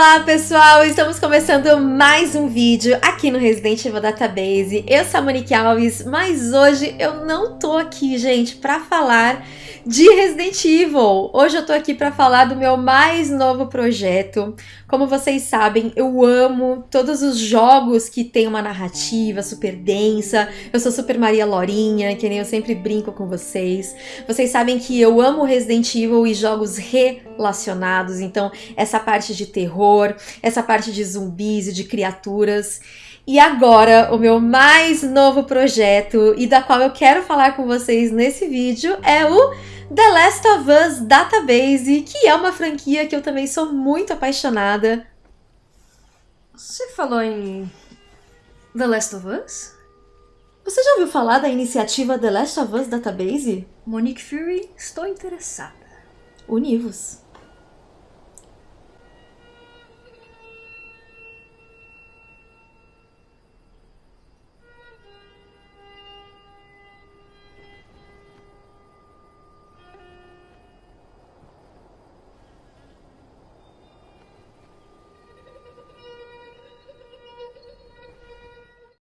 Olá pessoal, estamos começando mais um vídeo aqui no Resident Evil Database. Eu sou a Monique Alves, mas hoje eu não tô aqui, gente, para falar de Resident Evil. Hoje eu tô aqui para falar do meu mais novo projeto. Como vocês sabem, eu amo todos os jogos que tem uma narrativa super densa. Eu sou super Maria Lorinha, que nem eu sempre brinco com vocês. Vocês sabem que eu amo Resident Evil e jogos relacionados, então essa parte de terror, essa parte de zumbis e de criaturas. E agora, o meu mais novo projeto, e da qual eu quero falar com vocês nesse vídeo, é o The Last of Us Database, que é uma franquia que eu também sou muito apaixonada. Você falou em The Last of Us? Você já ouviu falar da iniciativa The Last of Us Database? Monique Fury, estou interessada. Univos.